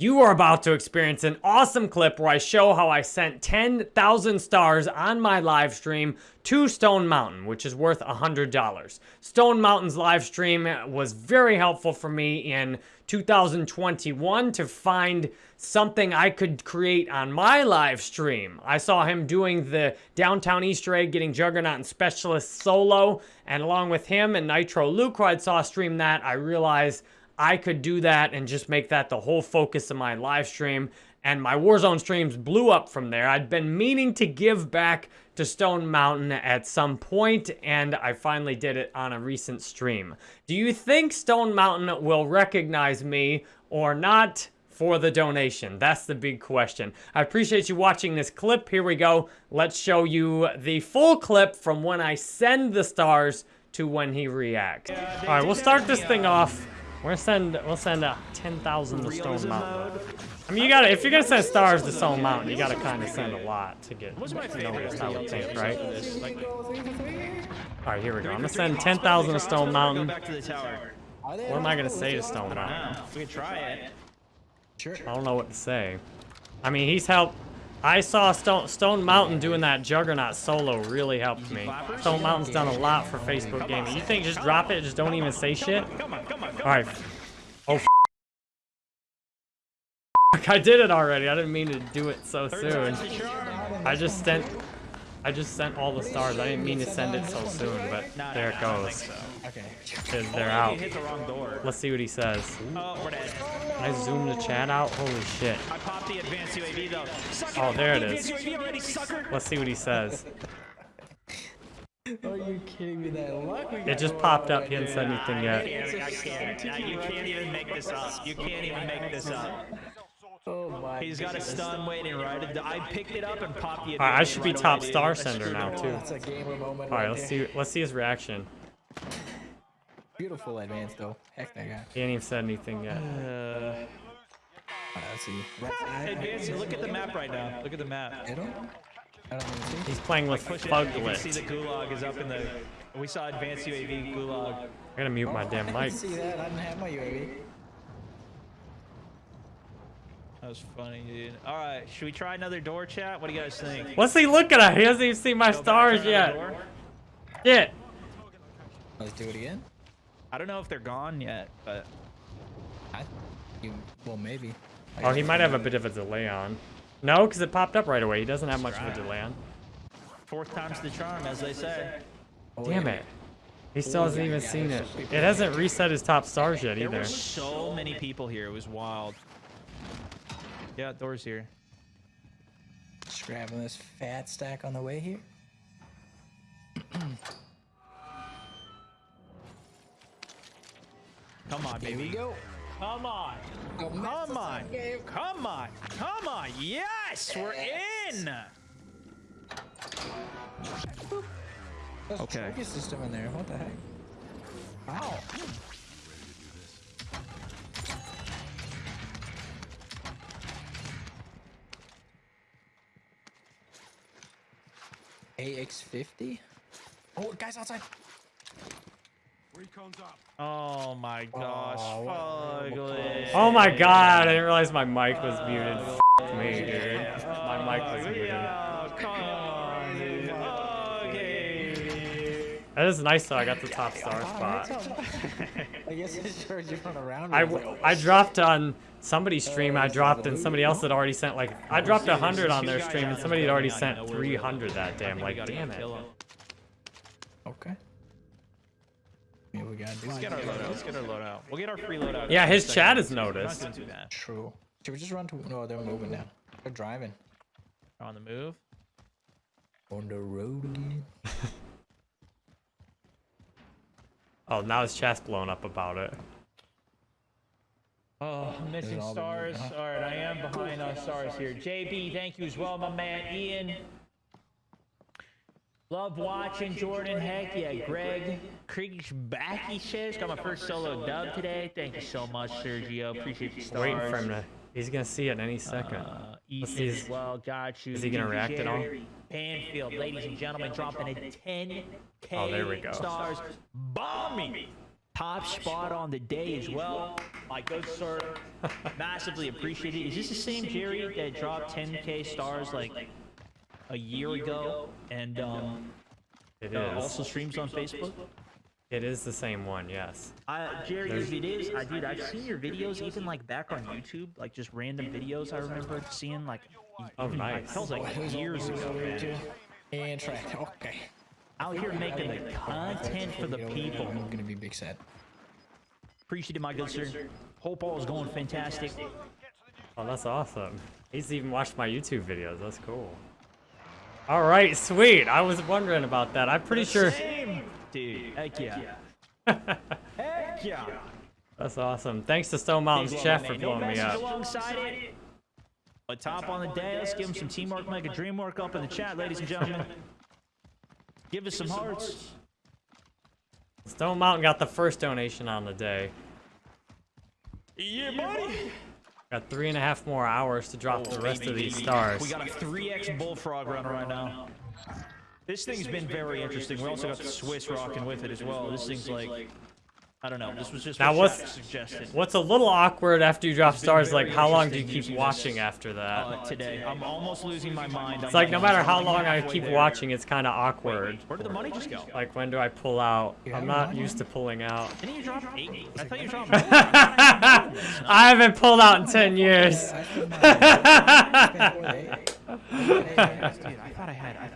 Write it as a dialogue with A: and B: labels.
A: You are about to experience an awesome clip where I show how I sent 10,000 stars on my live stream to Stone Mountain, which is worth $100. Stone Mountain's live stream was very helpful for me in 2021 to find something I could create on my live stream. I saw him doing the Downtown Easter egg, getting Juggernaut and Specialist solo, and along with him and Nitro I saw stream that, I realized I could do that and just make that the whole focus of my live stream. And my Warzone streams blew up from there. I'd been meaning to give back to Stone Mountain at some point, and I finally did it on a recent stream. Do you think Stone Mountain will recognize me or not for the donation? That's the big question. I appreciate you watching this clip. Here we go. Let's show you the full clip from when I send the stars to when he reacts. All right, we'll start this thing off We'll send we'll send uh, ten thousand to Stone Mountain. I mean, you gotta if you're gonna send stars to Stone Mountain, you gotta kind of send a lot to get noticed. I would think, right? All right, here we go. I'm gonna send ten thousand to Stone Mountain. What am I gonna say to Stone Mountain?
B: We can try it.
A: Sure. I don't know what to say. I mean, he's helped. I saw Stone, Stone Mountain doing that Juggernaut solo really helped me. Stone Mountain's done a lot for Facebook gaming. You think just drop it, just don't even say shit? Alright. Oh, I did it already. I didn't mean to do it so soon. I just sent I just sent all the stars. I didn't mean to send it so soon, but there it goes. Okay. They're out. Let's see what he says. Oh, I zoom the chat out? Holy shit. I popped the advanced UAV though. Oh, there it is. Let's see what he says.
C: Are you kidding me? That luck
A: It just popped up. He hasn't said anything yet.
B: You can't even make this up. You can't even make this up. Oh my He's got a stun waiting right. I picked it up and popped it.
A: Alright, I should be top star sender now too. Alright, let's see let's see his reaction.
C: Beautiful advance though. Heck that guy.
A: He ain't even said anything yet. Uh,
C: let's see.
B: Advance, look at the map right now. Look at the map. I don't,
A: I don't see. He's playing with like Fuglet.
B: see the gulag is up in the. We saw advanced UAV gulag.
A: I gotta mute my damn mic. I
C: didn't see that. I didn't have my UAV.
B: That was funny, dude. All right, should we try another door chat? What do you guys think?
A: What's he looking at? He hasn't even seen my Go stars yet. Yeah.
C: Let's do it again.
B: I don't know if they're gone yet, but.
C: I, you, well, maybe.
A: I oh, he might have a bit of a delay on. No, because it popped up right away. He doesn't have much of a delay on.
B: Fourth time's the charm, as they say.
A: Oh, Damn it. He still oh, hasn't yeah, even yeah, seen it. It hasn't reset his top stars yet either. There
B: were so many people here. It was wild. Yeah, door's here.
C: Just grabbing this fat stack on the way here.
B: Come on, baby. Here we go. Come on. Oh, Come on. Come on. Come on. Yes, we're in.
C: There's okay. a system in there. What the heck? Wow. AX50? Oh, guys outside.
B: Recon's up. Oh my gosh. Oh,
A: oh my god, I didn't realize my mic was muted. Uh, F me, dude. My mic was uh, muted. on, That is nice though, I got the top star spot.
C: I guess it showed you on around.
A: I, I dropped on somebody's stream, I dropped and somebody else had already sent like, I dropped 100 on their stream and somebody had already sent 300 that damn, like damn it.
C: Okay.
B: Yeah, we got Let's get our loadout. Let's get our loadout. We'll get our free loadout.
A: Yeah, his chat has noticed.
C: True. Should we just run to? No, they're moving now. They're driving.
B: On the move.
C: On the road again.
A: oh, now his chat's blown up about it.
B: Oh, missing stars. All right, I am behind on stars here. JB, thank you as well, my man. Ian, Love watching Jordan. Heck yeah, Greg Kriegbacky says got my first solo dub today. Thank you so much, Sergio. Appreciate the stars.
A: Waiting for him to. He's gonna see it any second. Uh,
B: Ethan as well. Got you.
A: Is he gonna react at all?
B: Panfield, ladies and gentlemen, dropping a 10k
A: oh, there we go.
B: stars. Bombing top spot on the day as well. My good sir, massively appreciated. Is this the same Jerry that dropped 10k stars like a year ago and um,
A: It
B: uh, also streams on Facebook?
A: It is the same one, yes.
B: I, uh, Jerry,
A: There's-
B: if it is, I dude, I've seen your videos even like back on YouTube, like just random videos. I remember seeing like, y-
A: Oh,
B: even,
A: nice.
B: that oh, was like years ago, man.
C: And track. Okay.
B: Out here making the content for the people.
C: I'm gonna be big sad.
B: Appreciate it, my good sir. Hope all is going fantastic.
A: Oh, that's awesome. He's even watched my YouTube videos. That's cool. All right, sweet. I was wondering about that. I'm pretty sure.
B: Same, dude. Heck yeah. Heck yeah.
A: That's awesome. Thanks to Stone Mountain's
B: Big
A: chef for
B: man. No
A: blowing me up.
B: alongside it. But top on the day, let's give him some teamwork, make a dream work up in the chat, ladies and gentlemen. Give us some hearts.
A: Stone Mountain got the first donation on the day.
B: Yeah, buddy.
A: Got three and a half more hours to drop oh, the rest of these stars.
B: We got a 3x bullfrog runner right now. This thing's been very interesting. We also got the Swiss rocking with it as well. This thing's like, I don't know. This was just
A: Now
B: what
A: what's-
B: suggested.
A: What's a little awkward after you drop stars, like how long do you keep watching
B: this,
A: after that?
B: Uh, today, I'm almost losing my mind.
A: It's like no matter how long I keep watching, it's kind of awkward.
B: Where did the money just go?
A: Like when do I pull out?
C: Yeah,
A: I'm not
C: don't
A: used to pulling out.
B: Didn't you drop eight? I thought you dropped.
A: I haven't pulled out in 10 years.